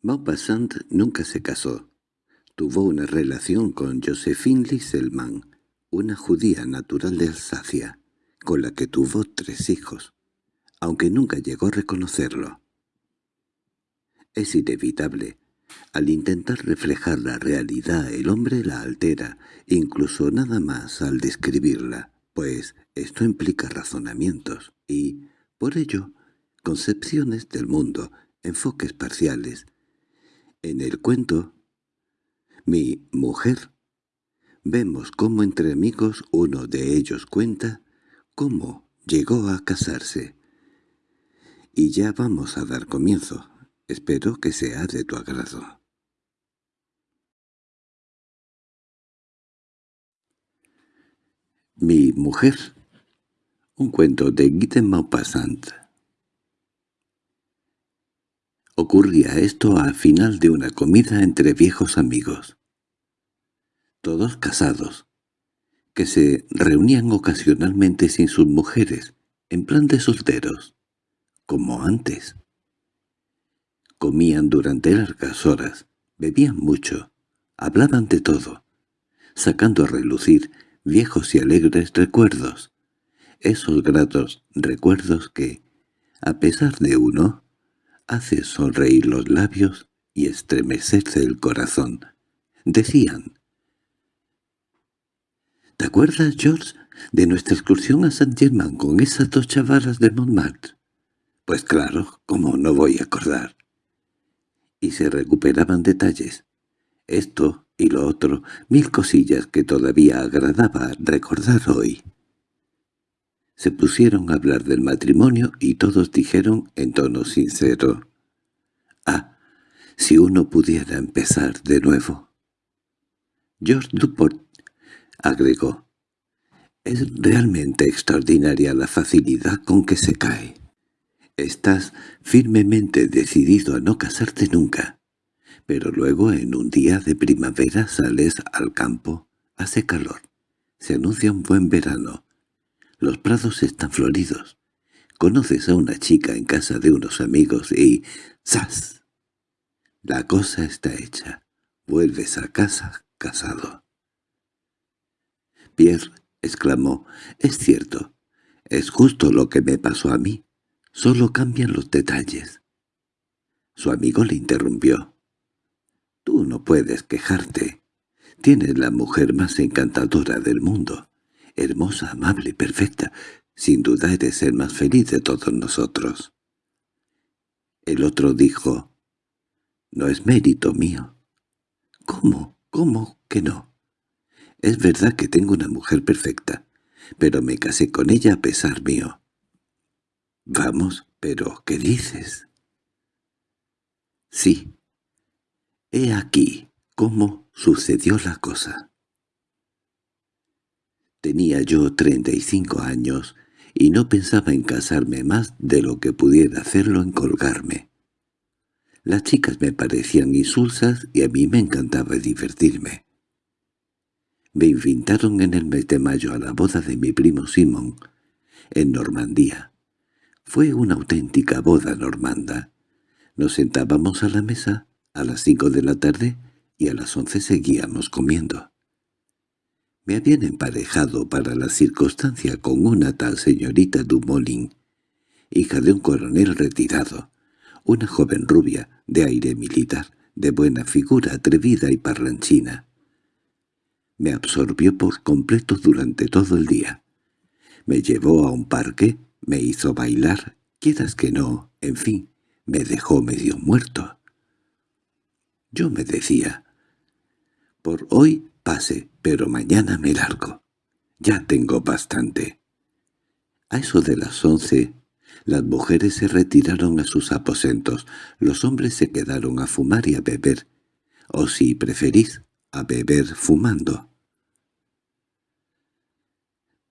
Maupassant nunca se casó. Tuvo una relación con Josephine Lisselmann, una judía natural de Alsacia, con la que tuvo tres hijos, aunque nunca llegó a reconocerlo. Es inevitable. Al intentar reflejar la realidad el hombre la altera, incluso nada más al describirla, pues esto implica razonamientos y, por ello, concepciones del mundo, enfoques parciales. En el cuento, mi mujer, vemos cómo entre amigos uno de ellos cuenta cómo llegó a casarse. Y ya vamos a dar comienzo. Espero que sea de tu agrado. Mi mujer. Un cuento de Guy Maupassant. Ocurría esto al final de una comida entre viejos amigos. Todos casados, que se reunían ocasionalmente sin sus mujeres, en plan de solteros, como antes. Comían durante largas horas, bebían mucho, hablaban de todo, sacando a relucir viejos y alegres recuerdos, esos gratos recuerdos que, a pesar de uno, hace sonreír los labios y estremecerse el corazón. Decían, ¿Te acuerdas, George, de nuestra excursión a Saint-Germain con esas dos chavalas de Montmartre? Pues claro, ¿cómo no voy a acordar? Y se recuperaban detalles. Esto y lo otro, mil cosillas que todavía agradaba recordar hoy. Se pusieron a hablar del matrimonio y todos dijeron en tono sincero, «Ah, si uno pudiera empezar de nuevo». George Duport agregó. Es realmente extraordinaria la facilidad con que se cae. Estás firmemente decidido a no casarte nunca, pero luego en un día de primavera sales al campo, hace calor, se anuncia un buen verano, los prados están floridos, conoces a una chica en casa de unos amigos y ¡zas! La cosa está hecha, vuelves a casa casado. Pierre —exclamó—, es cierto. Es justo lo que me pasó a mí. Solo cambian los detalles. Su amigo le interrumpió. «Tú no puedes quejarte. Tienes la mujer más encantadora del mundo. Hermosa, amable, perfecta. Sin duda eres el más feliz de todos nosotros». El otro dijo, «No es mérito mío». «¿Cómo? ¿Cómo que no?» Es verdad que tengo una mujer perfecta, pero me casé con ella a pesar mío. Vamos, pero ¿qué dices? Sí. He aquí cómo sucedió la cosa. Tenía yo treinta y cinco años y no pensaba en casarme más de lo que pudiera hacerlo en colgarme. Las chicas me parecían insulsas y a mí me encantaba divertirme. Me invitaron en el mes de mayo a la boda de mi primo Simón, en Normandía. Fue una auténtica boda normanda. Nos sentábamos a la mesa a las cinco de la tarde y a las once seguíamos comiendo. Me habían emparejado para la circunstancia con una tal señorita Dumoulin, hija de un coronel retirado, una joven rubia, de aire militar, de buena figura, atrevida y parlanchina me absorbió por completo durante todo el día. Me llevó a un parque, me hizo bailar, quieras que no, en fin, me dejó medio muerto. Yo me decía, por hoy pase, pero mañana me largo. Ya tengo bastante. A eso de las once, las mujeres se retiraron a sus aposentos, los hombres se quedaron a fumar y a beber, o si preferís, a beber fumando.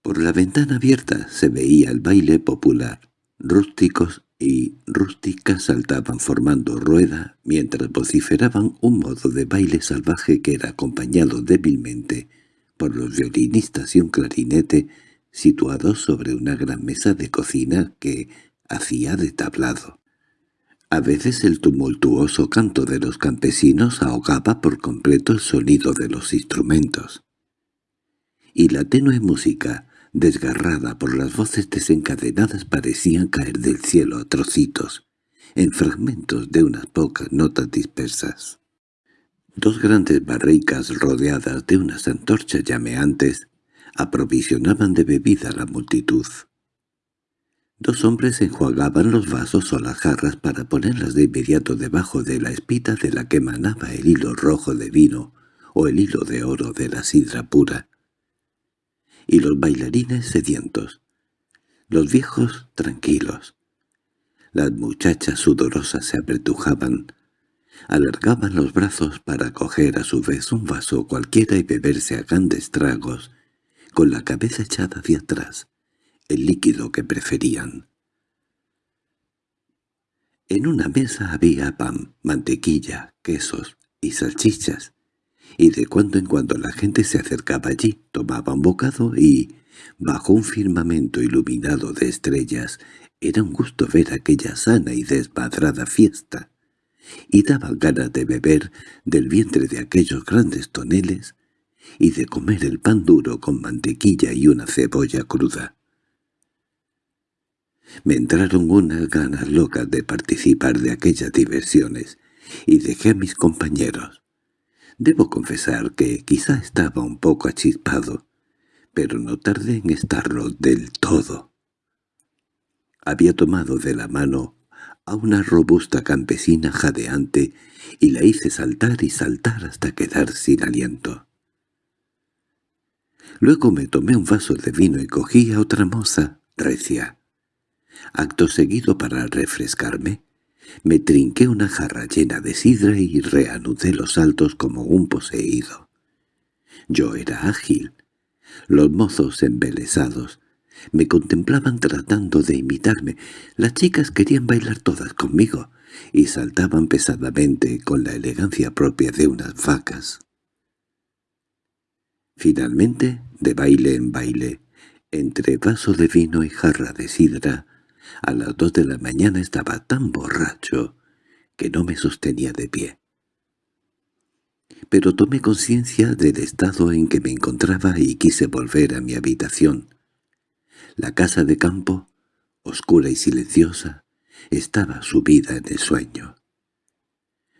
Por la ventana abierta se veía el baile popular. Rústicos y rústicas saltaban formando rueda mientras vociferaban un modo de baile salvaje que era acompañado débilmente por los violinistas y un clarinete situados sobre una gran mesa de cocina que hacía de tablado. A veces el tumultuoso canto de los campesinos ahogaba por completo el sonido de los instrumentos. Y la tenue música, desgarrada por las voces desencadenadas, parecía caer del cielo a trocitos, en fragmentos de unas pocas notas dispersas. Dos grandes barricas rodeadas de unas antorchas llameantes aprovisionaban de bebida a la multitud. Dos hombres enjuagaban los vasos o las jarras para ponerlas de inmediato debajo de la espita de la que emanaba el hilo rojo de vino o el hilo de oro de la sidra pura. Y los bailarines sedientos, los viejos tranquilos. Las muchachas sudorosas se apretujaban, alargaban los brazos para coger a su vez un vaso cualquiera y beberse a grandes tragos, con la cabeza echada hacia atrás, el líquido que preferían. En una mesa había pan, mantequilla, quesos y salchichas, y de cuando en cuando la gente se acercaba allí, tomaba un bocado y, bajo un firmamento iluminado de estrellas, era un gusto ver aquella sana y desmadrada fiesta, y daba ganas de beber del vientre de aquellos grandes toneles y de comer el pan duro con mantequilla y una cebolla cruda. Me entraron unas ganas locas de participar de aquellas diversiones, y dejé a mis compañeros. Debo confesar que quizá estaba un poco achispado, pero no tardé en estarlo del todo. Había tomado de la mano a una robusta campesina jadeante y la hice saltar y saltar hasta quedar sin aliento. Luego me tomé un vaso de vino y cogí a otra moza, recia. Acto seguido para refrescarme, me trinqué una jarra llena de sidra y reanudé los saltos como un poseído. Yo era ágil. Los mozos embelesados me contemplaban tratando de imitarme. Las chicas querían bailar todas conmigo y saltaban pesadamente con la elegancia propia de unas vacas. Finalmente, de baile en baile, entre vaso de vino y jarra de sidra, a las dos de la mañana estaba tan borracho que no me sostenía de pie. Pero tomé conciencia del estado en que me encontraba y quise volver a mi habitación. La casa de campo, oscura y silenciosa, estaba subida en el sueño.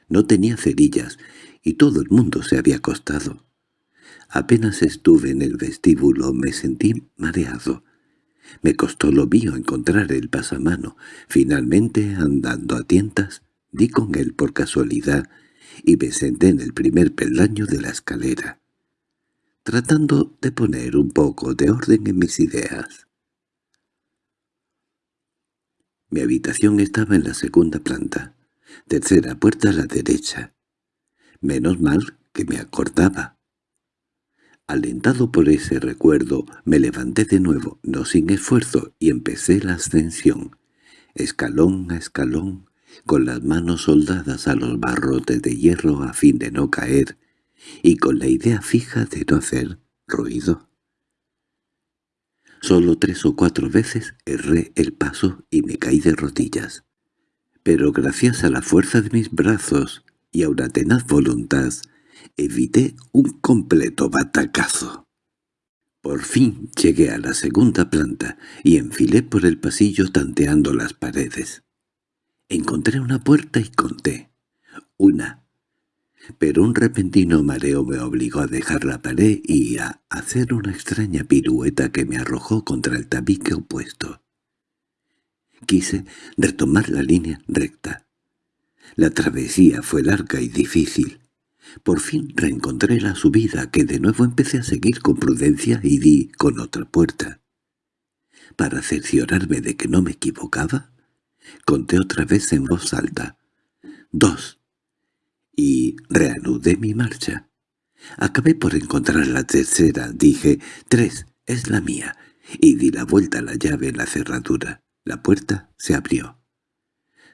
No tenía cerillas y todo el mundo se había acostado. Apenas estuve en el vestíbulo me sentí mareado me costó lo mío encontrar el pasamano. Finalmente, andando a tientas, di con él por casualidad y me senté en el primer peldaño de la escalera, tratando de poner un poco de orden en mis ideas. Mi habitación estaba en la segunda planta, tercera puerta a la derecha. Menos mal que me acordaba. Alentado por ese recuerdo, me levanté de nuevo, no sin esfuerzo, y empecé la ascensión, escalón a escalón, con las manos soldadas a los barrotes de hierro a fin de no caer, y con la idea fija de no hacer ruido. Solo tres o cuatro veces erré el paso y me caí de rodillas. Pero gracias a la fuerza de mis brazos y a una tenaz voluntad, evité un completo batacazo. Por fin llegué a la segunda planta y enfilé por el pasillo tanteando las paredes. Encontré una puerta y conté. Una. Pero un repentino mareo me obligó a dejar la pared y a hacer una extraña pirueta que me arrojó contra el tabique opuesto. Quise retomar la línea recta. La travesía fue larga y difícil. Por fin reencontré la subida, que de nuevo empecé a seguir con prudencia y di con otra puerta. Para cerciorarme de que no me equivocaba, conté otra vez en voz alta. Dos. Y reanudé mi marcha. Acabé por encontrar la tercera. Dije, tres, es la mía. Y di la vuelta a la llave en la cerradura. La puerta se abrió.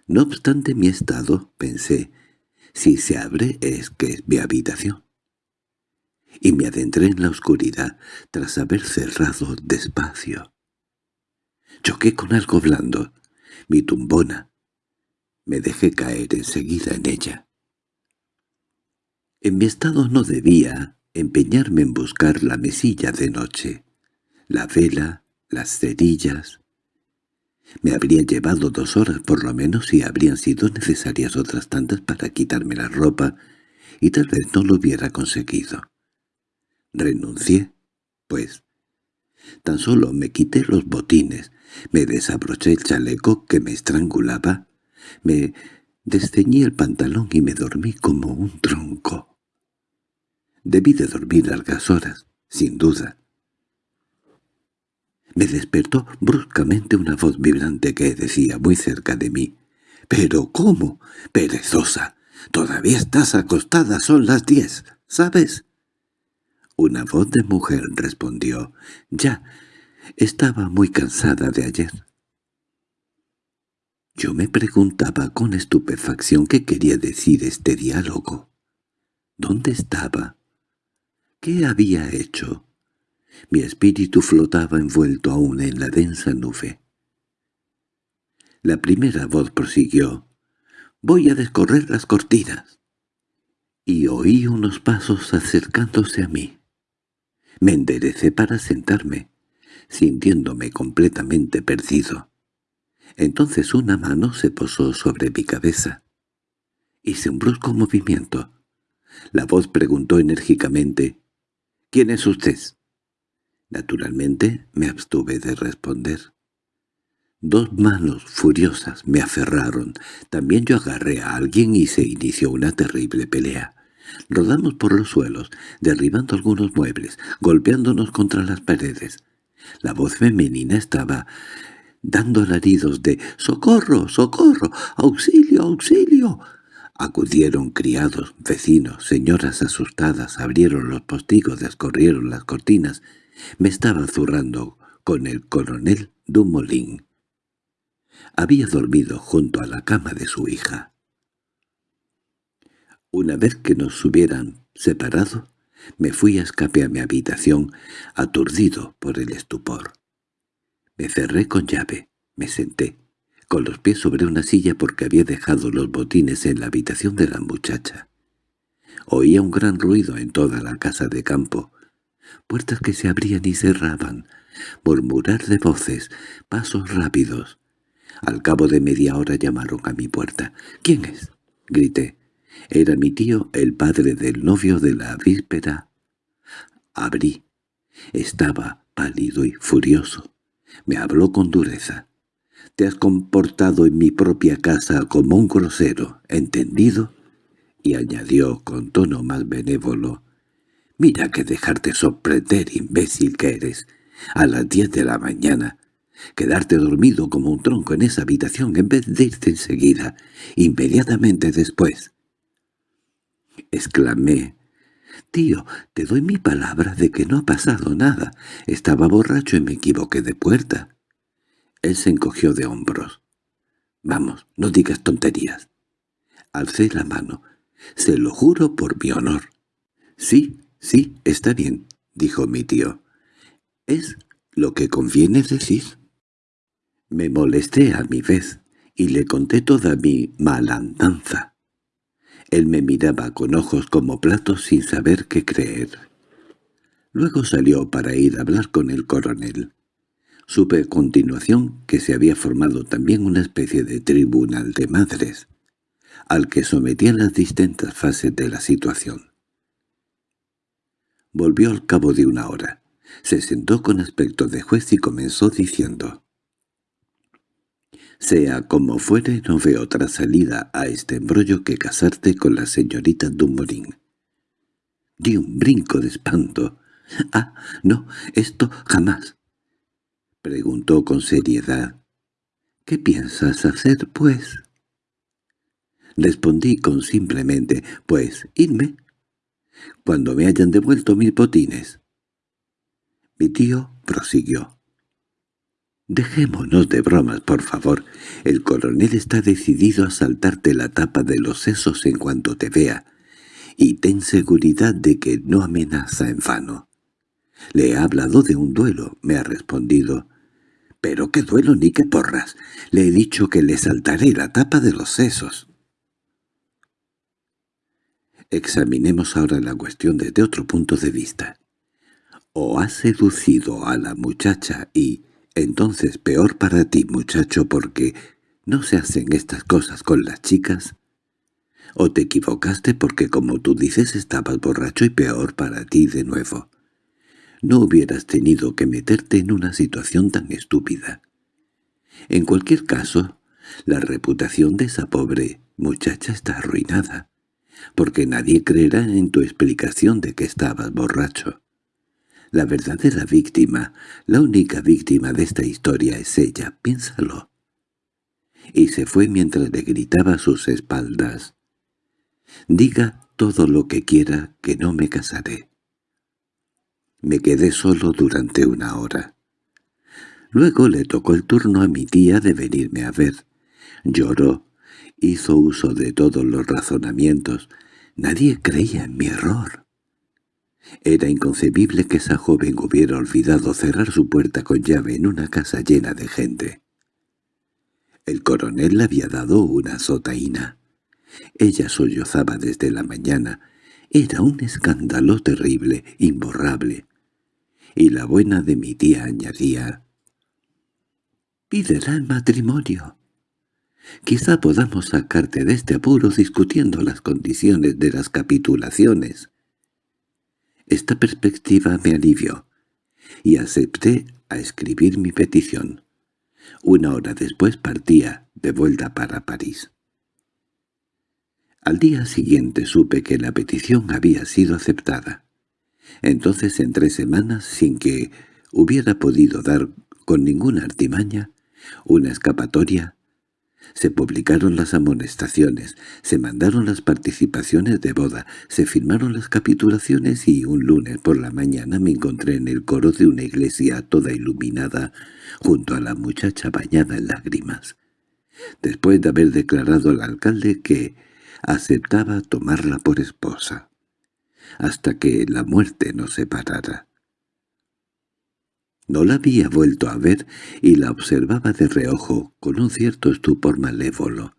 No obstante mi estado, pensé, si se abre es que es mi habitación. Y me adentré en la oscuridad tras haber cerrado despacio. Choqué con algo blando, mi tumbona. Me dejé caer enseguida en ella. En mi estado no debía empeñarme en buscar la mesilla de noche, la vela, las cerillas. Me habrían llevado dos horas por lo menos y habrían sido necesarias otras tantas para quitarme la ropa, y tal vez no lo hubiera conseguido. Renuncié, pues. Tan solo me quité los botines, me desabroché el chaleco que me estrangulaba, me desceñí el pantalón y me dormí como un tronco. Debí de dormir largas horas, sin duda. Me despertó bruscamente una voz vibrante que decía muy cerca de mí. —¿Pero cómo? ¡Perezosa! Todavía estás acostada, son las diez, ¿sabes? Una voz de mujer respondió. —Ya, estaba muy cansada de ayer. Yo me preguntaba con estupefacción qué quería decir este diálogo. ¿Dónde estaba? ¿Qué había hecho? Mi espíritu flotaba envuelto aún en la densa nube. La primera voz prosiguió. «Voy a descorrer las cortinas». Y oí unos pasos acercándose a mí. Me enderecé para sentarme, sintiéndome completamente perdido. Entonces una mano se posó sobre mi cabeza. Hice un brusco movimiento. La voz preguntó enérgicamente, —¿Quién es usted? Naturalmente me abstuve de responder. Dos manos furiosas me aferraron. También yo agarré a alguien y se inició una terrible pelea. Rodamos por los suelos, derribando algunos muebles, golpeándonos contra las paredes. La voz femenina estaba dando alaridos de «¡Socorro! ¡Socorro! ¡Auxilio! ¡Auxilio!». Acudieron criados, vecinos, señoras asustadas, abrieron los postigos, descorrieron las cortinas. Me estaba zurrando con el coronel Dumoulin. Había dormido junto a la cama de su hija. Una vez que nos hubieran separado, me fui a escape a mi habitación, aturdido por el estupor. Me cerré con llave, me senté, con los pies sobre una silla porque había dejado los botines en la habitación de la muchacha. Oía un gran ruido en toda la casa de campo, puertas que se abrían y cerraban, murmurar de voces, pasos rápidos. Al cabo de media hora llamaron a mi puerta. —¿Quién es? —grité. Era mi tío, el padre del novio de la víspera. Abrí. Estaba pálido y furioso. Me habló con dureza. Te has comportado en mi propia casa como un grosero, ¿entendido? Y añadió con tono más benévolo, «Mira que dejarte sorprender, imbécil que eres, a las diez de la mañana, quedarte dormido como un tronco en esa habitación en vez de irte enseguida, inmediatamente después». Exclamé, «Tío, te doy mi palabra de que no ha pasado nada. Estaba borracho y me equivoqué de puerta». Él se encogió de hombros. «Vamos, no digas tonterías». Alcé la mano. «Se lo juro por mi honor». «Sí, sí, está bien», dijo mi tío. «Es lo que conviene decir». Me molesté a mi vez y le conté toda mi malandanza. Él me miraba con ojos como platos sin saber qué creer. Luego salió para ir a hablar con el coronel. Supe a continuación que se había formado también una especie de tribunal de madres, al que sometían las distintas fases de la situación. Volvió al cabo de una hora. Se sentó con aspecto de juez y comenzó diciendo «Sea como fuere, no veo otra salida a este embrollo que casarte con la señorita Dumoulin». Di un brinco de espanto. «Ah, no, esto jamás. Preguntó con seriedad. —¿Qué piensas hacer, pues? Respondí con simplemente, pues, irme. Cuando me hayan devuelto mis botines. Mi tío prosiguió. Dejémonos de bromas, por favor. El coronel está decidido a saltarte la tapa de los sesos en cuanto te vea, y ten seguridad de que no amenaza en vano. Le he hablado de un duelo, me ha respondido, —Pero qué duelo ni qué porras. Le he dicho que le saltaré la tapa de los sesos. Examinemos ahora la cuestión desde otro punto de vista. O has seducido a la muchacha y, entonces peor para ti, muchacho, porque no se hacen estas cosas con las chicas, o te equivocaste porque como tú dices estabas borracho y peor para ti de nuevo. No hubieras tenido que meterte en una situación tan estúpida. En cualquier caso, la reputación de esa pobre muchacha está arruinada porque nadie creerá en tu explicación de que estabas borracho. La verdadera víctima, la única víctima de esta historia es ella, piénsalo. Y se fue mientras le gritaba a sus espaldas. «Diga todo lo que quiera que no me casaré». Me quedé solo durante una hora. Luego le tocó el turno a mi tía de venirme a ver. Lloró, hizo uso de todos los razonamientos. Nadie creía en mi error. Era inconcebible que esa joven hubiera olvidado cerrar su puerta con llave en una casa llena de gente. El coronel le había dado una sotaína. Ella sollozaba desde la mañana. Era un escándalo terrible, imborrable. Y la buena de mi tía añadía, «Pídela el matrimonio». Quizá podamos sacarte de este apuro discutiendo las condiciones de las capitulaciones. Esta perspectiva me alivió, y acepté a escribir mi petición. Una hora después partía de vuelta para París. Al día siguiente supe que la petición había sido aceptada. Entonces en tres semanas, sin que hubiera podido dar con ninguna artimaña, una escapatoria, se publicaron las amonestaciones, se mandaron las participaciones de boda, se firmaron las capitulaciones y un lunes por la mañana me encontré en el coro de una iglesia toda iluminada junto a la muchacha bañada en lágrimas. Después de haber declarado al alcalde que aceptaba tomarla por esposa, hasta que la muerte nos separara. No la había vuelto a ver y la observaba de reojo, con un cierto estupor malévolo.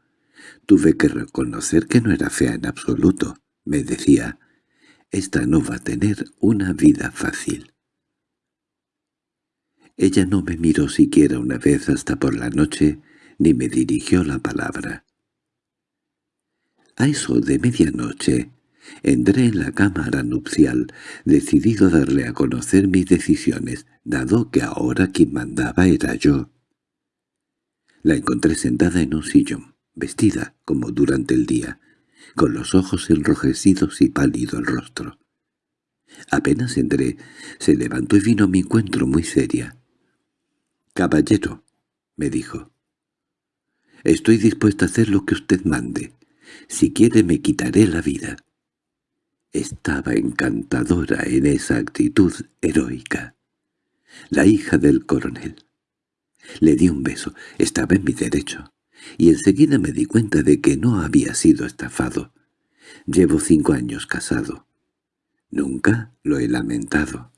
Tuve que reconocer que no era fea en absoluto. Me decía, «Esta no va a tener una vida fácil». Ella no me miró siquiera una vez hasta por la noche, ni me dirigió la palabra. A eso de medianoche Entré en la cámara nupcial, decidido a darle a conocer mis decisiones, dado que ahora quien mandaba era yo. La encontré sentada en un sillón, vestida como durante el día, con los ojos enrojecidos y pálido el rostro. Apenas entré, se levantó y vino a mi encuentro muy seria. «Caballero», me dijo, «estoy dispuesta a hacer lo que usted mande. Si quiere me quitaré la vida». Estaba encantadora en esa actitud heroica. La hija del coronel. Le di un beso, estaba en mi derecho, y enseguida me di cuenta de que no había sido estafado. Llevo cinco años casado. Nunca lo he lamentado.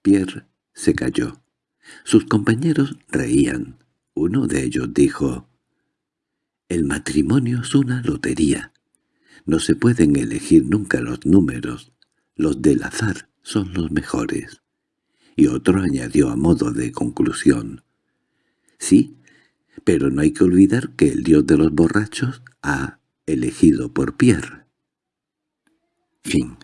Pierre se calló. Sus compañeros reían. Uno de ellos dijo, «El matrimonio es una lotería. No se pueden elegir nunca los números, los del azar son los mejores. Y otro añadió a modo de conclusión. Sí, pero no hay que olvidar que el dios de los borrachos ha elegido por Pierre. Fin